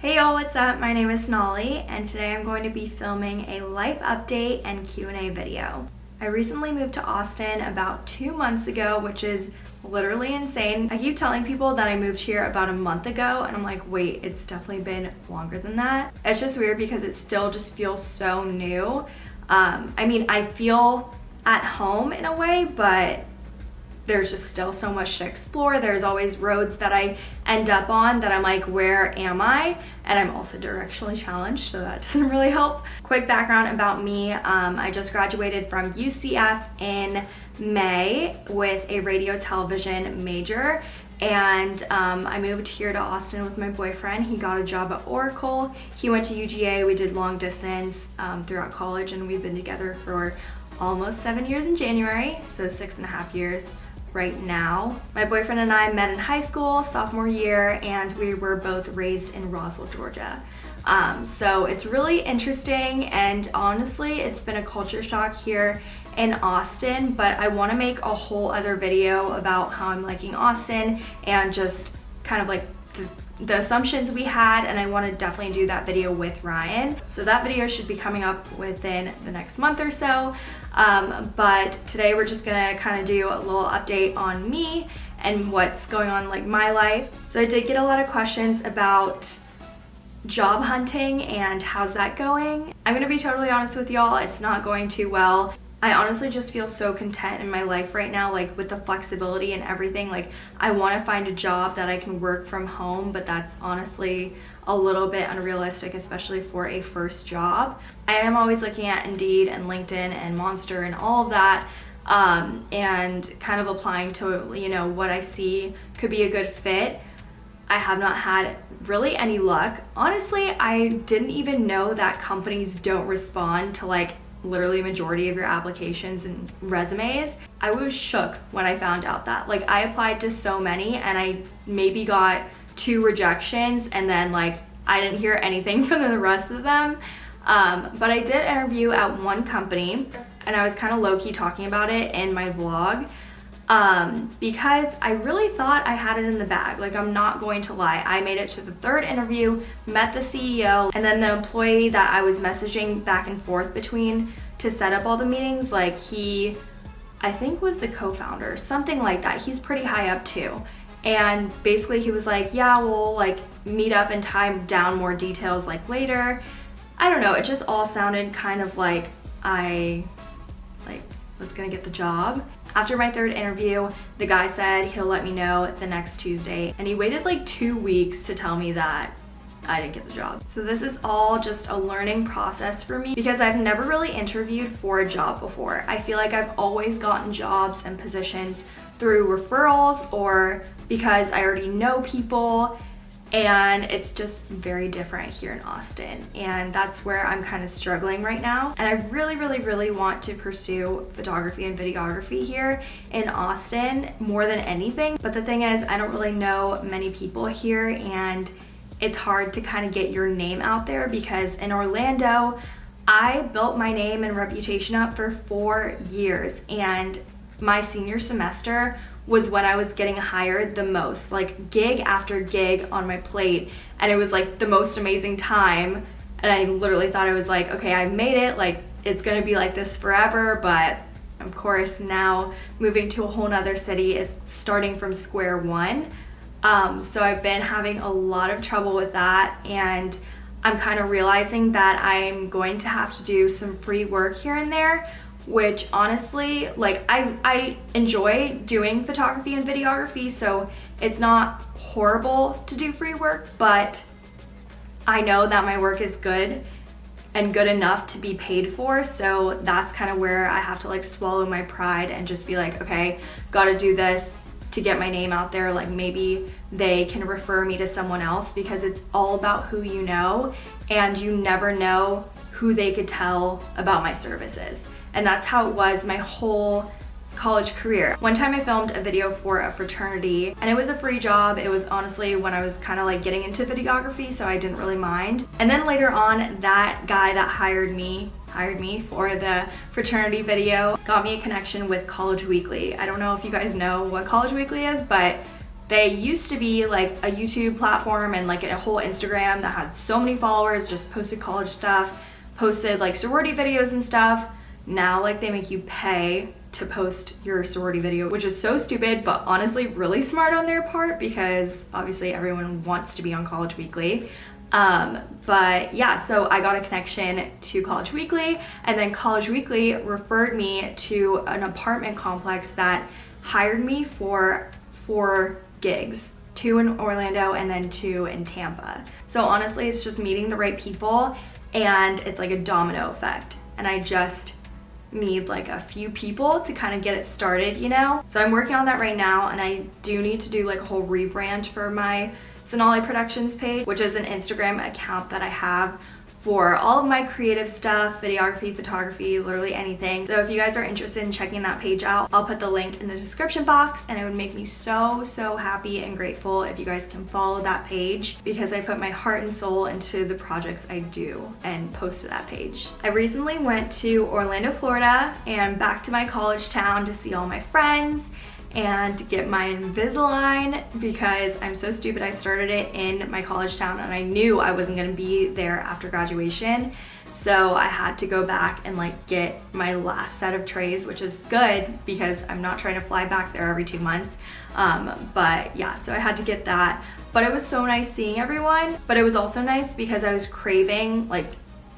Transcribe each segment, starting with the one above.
Hey y'all, what's up? My name is Nolly and today I'm going to be filming a life update and Q&A video. I recently moved to Austin about two months ago, which is literally insane. I keep telling people that I moved here about a month ago and I'm like, wait, it's definitely been longer than that. It's just weird because it still just feels so new. Um, I mean, I feel at home in a way, but there's just still so much to explore. There's always roads that I end up on that I'm like, where am I? And I'm also directionally challenged, so that doesn't really help. Quick background about me. Um, I just graduated from UCF in May with a radio television major and um, I moved here to Austin with my boyfriend. He got a job at Oracle. He went to UGA. We did long distance um, throughout college and we've been together for almost seven years in January, so six and a half years right now. My boyfriend and I met in high school, sophomore year, and we were both raised in Roswell, Georgia. Um, so it's really interesting and honestly, it's been a culture shock here in Austin, but I wanna make a whole other video about how I'm liking Austin and just kind of like the the assumptions we had and I want to definitely do that video with Ryan. So that video should be coming up within the next month or so. Um, but today we're just gonna kind of do a little update on me and what's going on like my life. So I did get a lot of questions about job hunting and how's that going. I'm gonna be totally honest with y'all, it's not going too well. I honestly just feel so content in my life right now, like with the flexibility and everything. Like I want to find a job that I can work from home, but that's honestly a little bit unrealistic, especially for a first job. I am always looking at Indeed and LinkedIn and Monster and all of that um, and kind of applying to, you know, what I see could be a good fit. I have not had really any luck. Honestly, I didn't even know that companies don't respond to like literally majority of your applications and resumes. I was shook when I found out that. Like I applied to so many and I maybe got two rejections and then like I didn't hear anything from the rest of them. Um, but I did interview at one company and I was kind of low-key talking about it in my vlog um, because I really thought I had it in the bag. Like I'm not going to lie. I made it to the third interview, met the CEO, and then the employee that I was messaging back and forth between to set up all the meetings, like he, I think was the co-founder, something like that. He's pretty high up too. And basically he was like, yeah, we'll like meet up and time down more details like later. I don't know, it just all sounded kind of like I like was gonna get the job. After my third interview, the guy said he'll let me know the next Tuesday and he waited like two weeks to tell me that I didn't get the job. So this is all just a learning process for me because I've never really interviewed for a job before. I feel like I've always gotten jobs and positions through referrals or because I already know people and it's just very different here in Austin. And that's where I'm kind of struggling right now. And I really really really want to pursue photography and videography here in Austin more than anything. But the thing is I don't really know many people here and it's hard to kind of get your name out there because in Orlando I built my name and reputation up for four years. And my senior semester was when I was getting hired the most, like gig after gig on my plate. And it was like the most amazing time. And I literally thought I was like, okay, I made it. Like it's gonna be like this forever. But of course now moving to a whole nother city is starting from square one. Um, so I've been having a lot of trouble with that. And I'm kind of realizing that I'm going to have to do some free work here and there which honestly, like I, I enjoy doing photography and videography, so it's not horrible to do free work, but I know that my work is good and good enough to be paid for. So that's kind of where I have to like swallow my pride and just be like, okay, gotta do this to get my name out there. Like maybe they can refer me to someone else because it's all about who you know and you never know who they could tell about my services. And that's how it was my whole college career. One time I filmed a video for a fraternity and it was a free job. It was honestly when I was kind of like getting into videography so I didn't really mind. And then later on that guy that hired me hired me for the fraternity video got me a connection with College Weekly. I don't know if you guys know what College Weekly is but They used to be like a YouTube platform and like a whole Instagram that had so many followers, just posted college stuff, posted like sorority videos and stuff. Now like they make you pay to post your sorority video, which is so stupid, but honestly really smart on their part because obviously everyone wants to be on College Weekly. Um, but yeah, so I got a connection to College Weekly and then College Weekly referred me to an apartment complex that hired me for four gigs two in Orlando and then two in Tampa. So honestly, it's just meeting the right people and it's like a domino effect. And I just need like a few people to kind of get it started, you know? So I'm working on that right now and I do need to do like a whole rebrand for my Sonali Productions page, which is an Instagram account that I have for all of my creative stuff, videography, photography, literally anything. So if you guys are interested in checking that page out, I'll put the link in the description box and it would make me so, so happy and grateful if you guys can follow that page because I put my heart and soul into the projects I do and post to that page. I recently went to Orlando, Florida and back to my college town to see all my friends and get my Invisalign because I'm so stupid. I started it in my college town and I knew I wasn't gonna be there after graduation. So I had to go back and like get my last set of trays, which is good because I'm not trying to fly back there every two months. Um, but yeah, so I had to get that. But it was so nice seeing everyone. But it was also nice because I was craving like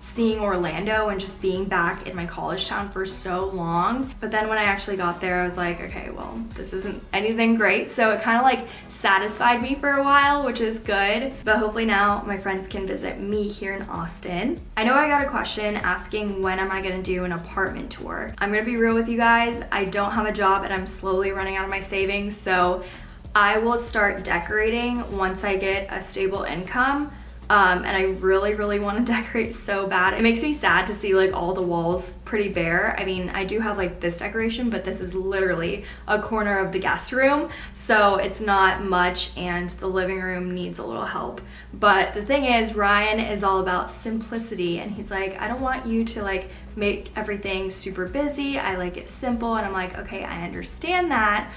seeing Orlando and just being back in my college town for so long. But then when I actually got there, I was like, okay, well, this isn't anything great. So it kind of like satisfied me for a while, which is good. But hopefully now my friends can visit me here in Austin. I know I got a question asking when am I gonna do an apartment tour. I'm gonna be real with you guys. I don't have a job and I'm slowly running out of my savings. So I will start decorating once I get a stable income. Um, and I really, really want to decorate so bad. It makes me sad to see like all the walls pretty bare. I mean, I do have like this decoration, but this is literally a corner of the guest room. So it's not much and the living room needs a little help. But the thing is, Ryan is all about simplicity and he's like, I don't want you to like make everything super busy. I like it simple. And I'm like, okay, I understand that,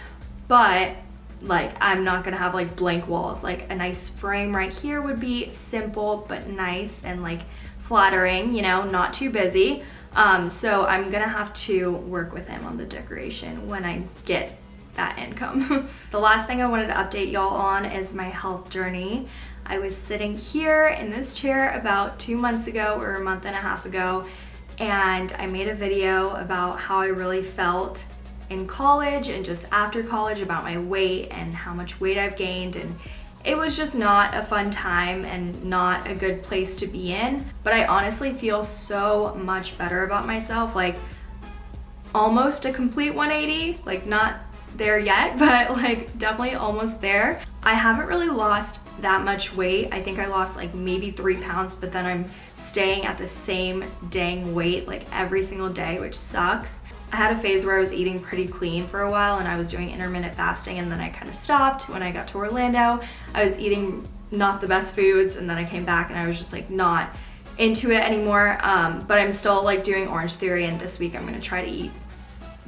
but like I'm not gonna have like blank walls. Like a nice frame right here would be simple but nice and like flattering you know not too busy. Um, so I'm gonna have to work with him on the decoration when I get that income. The last thing I wanted to update y'all on is my health journey. I was sitting here in this chair about two months ago or a month and a half ago and I made a video about how I really felt in college and just after college about my weight and how much weight I've gained and it was just not a fun time and not a good place to be in. But I honestly feel so much better about myself, like almost a complete 180, like not there yet, but like definitely almost there. I haven't really lost that much weight. I think I lost like maybe three pounds, but then I'm staying at the same dang weight like every single day, which sucks. I had a phase where I was eating pretty clean for a while and I was doing intermittent fasting and then I kind of stopped when I got to Orlando. I was eating not the best foods and then I came back and I was just like not into it anymore. Um, but I'm still like doing Orange Theory and this week I'm gonna try to eat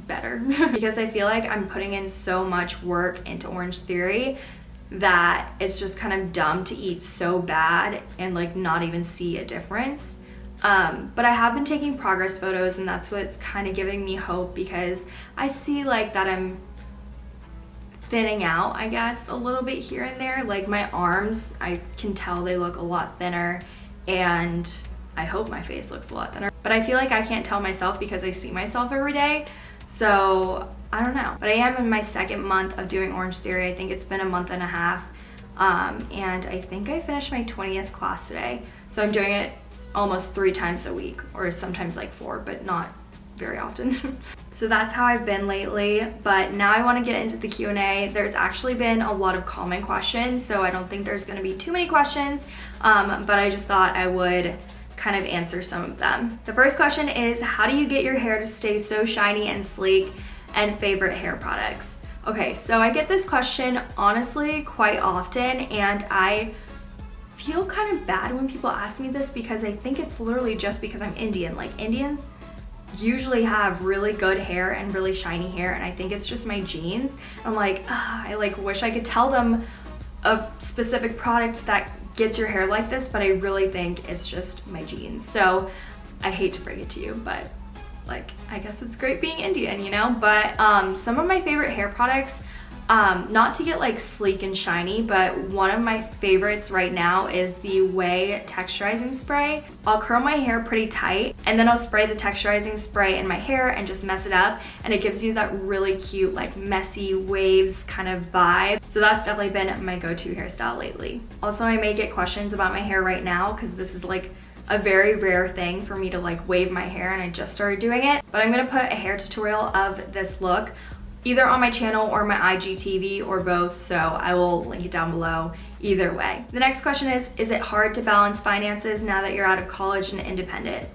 better because I feel like I'm putting in so much work into Orange Theory that it's just kind of dumb to eat so bad and like not even see a difference. Um, but I have been taking progress photos and that's what's kind of giving me hope because I see like that I'm thinning out, I guess, a little bit here and there. Like my arms, I can tell they look a lot thinner and I hope my face looks a lot thinner. But I feel like I can't tell myself because I see myself every day. So I don't know. But I am in my second month of doing Orange Theory. I think it's been a month and a half. Um, and I think I finished my 20th class today. So I'm doing it almost three times a week or sometimes like four, but not very often. so that's how I've been lately, but now I wanna get into the Q&A. There's actually been a lot of common questions, so I don't think there's gonna be too many questions, um, but I just thought I would kind of answer some of them. The first question is, how do you get your hair to stay so shiny and sleek and favorite hair products? Okay, so I get this question honestly quite often and I feel kind of bad when people ask me this because I think it's literally just because I'm Indian. Like Indians usually have really good hair and really shiny hair and I think it's just my genes. I'm like, I like wish I could tell them a specific product that gets your hair like this, but I really think it's just my genes. So I hate to break it to you, but like, I guess it's great being Indian, you know? But um, some of my favorite hair products um, not to get like sleek and shiny, but one of my favorites right now is the Ouai Texturizing Spray. I'll curl my hair pretty tight and then I'll spray the texturizing spray in my hair and just mess it up and it gives you that really cute like messy waves kind of vibe. So that's definitely been my go-to hairstyle lately. Also, I may get questions about my hair right now because this is like a very rare thing for me to like wave my hair and I just started doing it. But I'm gonna put a hair tutorial of this look either on my channel or my IGTV or both, so I will link it down below either way. The next question is, is it hard to balance finances now that you're out of college and independent?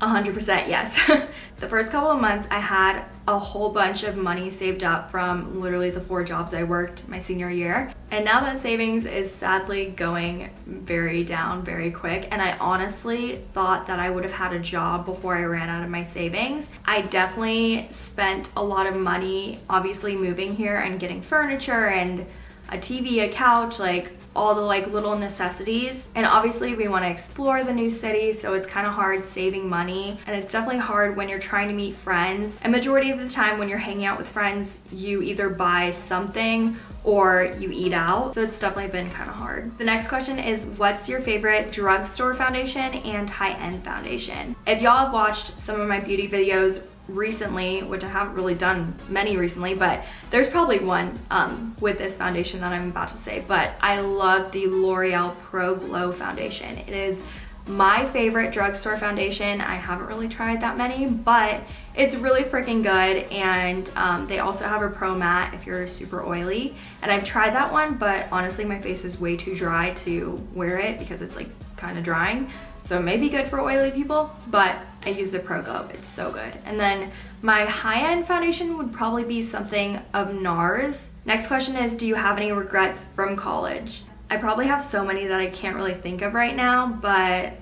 100% yes. the first couple of months I had a whole bunch of money saved up from literally the four jobs I worked my senior year. And now that savings is sadly going very down very quick. And I honestly thought that I would have had a job before I ran out of my savings. I definitely spent a lot of money obviously moving here and getting furniture and a TV, a couch, like all the like little necessities. And obviously we want to explore the new city, so it's kind of hard saving money. And it's definitely hard when you're trying to meet friends. And majority of the time when you're hanging out with friends, you either buy something or you eat out. So it's definitely been kind of hard. The next question is what's your favorite drugstore foundation and high-end foundation? If y'all have watched some of my beauty videos recently, which I haven't really done many recently, but there's probably one um, with this foundation that I'm about to say, but I love the L'Oreal Pro Glow foundation. It is my favorite drugstore foundation. I haven't really tried that many, but it's really freaking good. And um, they also have a Pro Matte if you're super oily. And I've tried that one, but honestly, my face is way too dry to wear it because it's like kind of drying. So it may be good for oily people, but I use the Pro Glow. It's so good. And then my high-end foundation would probably be something of NARS. Next question is, do you have any regrets from college? I probably have so many that I can't really think of right now, but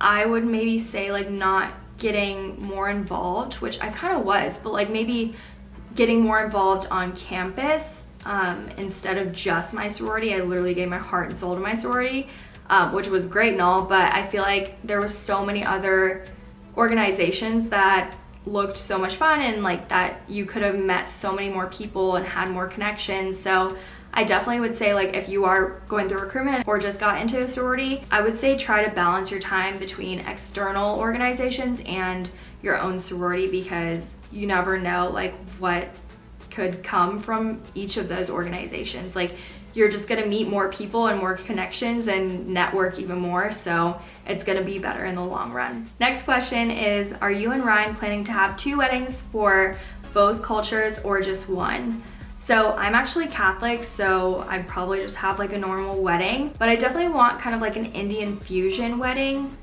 I would maybe say like not getting more involved, which I kind of was, but like maybe getting more involved on campus um, instead of just my sorority. I literally gave my heart and soul to my sorority um, which was great and all, but I feel like there was so many other organizations that looked so much fun and like that you could have met so many more people and had more connections. So I definitely would say like if you are going through recruitment or just got into a sorority, I would say try to balance your time between external organizations and your own sorority because you never know like what could come from each of those organizations. Like you're just gonna meet more people and more connections and network even more. So it's gonna be better in the long run. Next question is, are you and Ryan planning to have two weddings for both cultures or just one? So I'm actually Catholic, so I'd probably just have like a normal wedding, but I definitely want kind of like an Indian fusion wedding.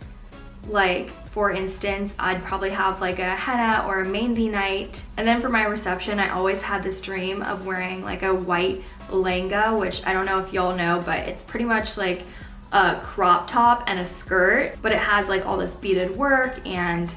Like for instance, I'd probably have like a henna or a mehndi night. And then for my reception, I always had this dream of wearing like a white lehenga, which I don't know if y'all know, but it's pretty much like a crop top and a skirt, but it has like all this beaded work and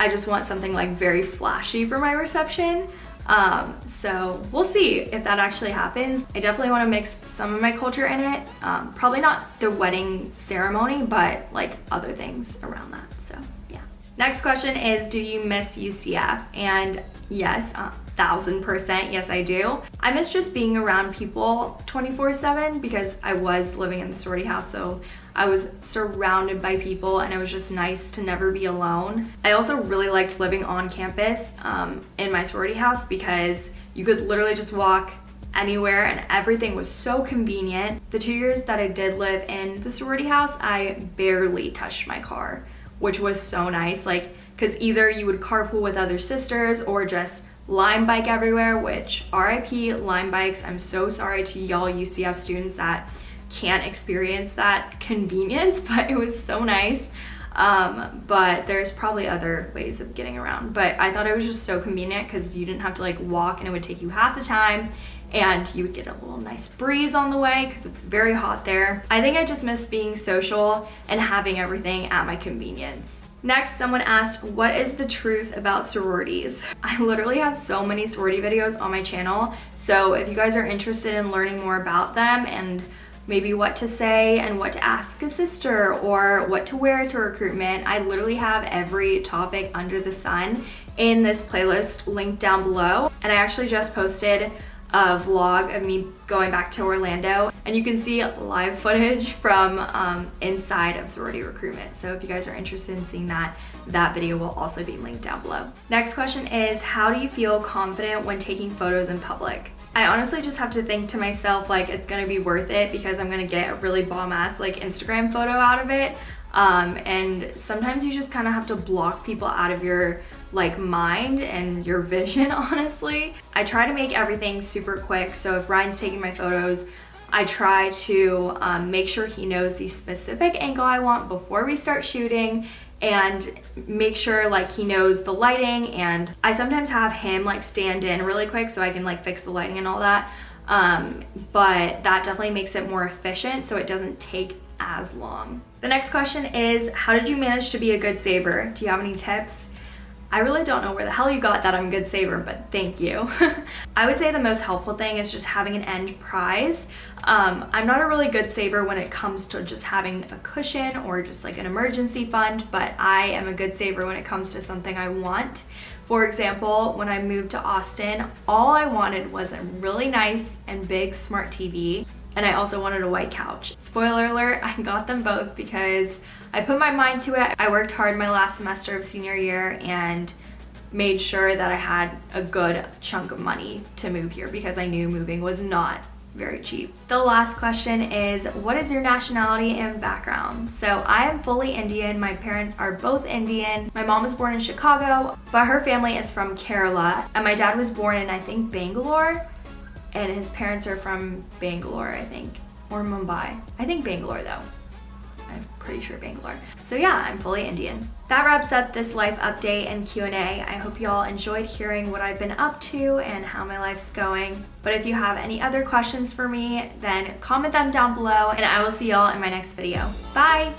I just want something like very flashy for my reception. Um, so we'll see if that actually happens. I definitely want to mix some of my culture in it. Um, probably not the wedding ceremony, but like other things around that. So yeah. Next question is, do you miss UCF? And yes, thousand percent yes I do. I miss just being around people 24 7 because I was living in the sorority house so I was surrounded by people and it was just nice to never be alone. I also really liked living on campus um, in my sorority house because you could literally just walk anywhere and everything was so convenient. The two years that I did live in the sorority house, I barely touched my car, which was so nice. Like, cause either you would carpool with other sisters or just Lime bike everywhere, which RIP Lime bikes. I'm so sorry to y'all UCF students that can't experience that convenience, but it was so nice. Um, but there's probably other ways of getting around. But I thought it was just so convenient because you didn't have to like walk and it would take you half the time and you would get a little nice breeze on the way because it's very hot there. I think I just miss being social and having everything at my convenience. Next, someone asked, what is the truth about sororities? I literally have so many sorority videos on my channel, so if you guys are interested in learning more about them and maybe what to say and what to ask a sister or what to wear to recruitment, I literally have every topic under the sun in this playlist linked down below. And I actually just posted a vlog of me going back to Orlando and you can see live footage from um, inside of sorority recruitment. So if you guys are interested in seeing that, that video will also be linked down below. Next question is, how do you feel confident when taking photos in public? I honestly just have to think to myself like it's gonna be worth it because I'm gonna get a really bomb ass like Instagram photo out of it. Um, and sometimes you just kind of have to block people out of your like mind and your vision, honestly. I try to make everything super quick. So if Ryan's taking my photos, I try to um, make sure he knows the specific angle I want before we start shooting and make sure like he knows the lighting and I sometimes have him like stand in really quick so I can like fix the lighting and all that um, but that definitely makes it more efficient so it doesn't take as long. The next question is, how did you manage to be a good saver? Do you have any tips? I really don't know where the hell you got that I'm a good saver, but thank you. I would say the most helpful thing is just having an end prize. Um, I'm not a really good saver when it comes to just having a cushion or just like an emergency fund, but I am a good saver when it comes to something I want. For example, when I moved to Austin, all I wanted was a really nice and big smart TV and I also wanted a white couch. Spoiler alert, I got them both because I put my mind to it. I worked hard my last semester of senior year and made sure that I had a good chunk of money to move here because I knew moving was not very cheap. The last question is, what is your nationality and background? So I am fully Indian. My parents are both Indian. My mom was born in Chicago, but her family is from Kerala. And my dad was born in, I think, Bangalore and his parents are from Bangalore, I think, or Mumbai. I think Bangalore though. Pretty sure Bangalore. So yeah, I'm fully Indian. That wraps up this life update and Q&A. I hope you all enjoyed hearing what I've been up to and how my life's going. But if you have any other questions for me, then comment them down below and I will see y'all in my next video. Bye!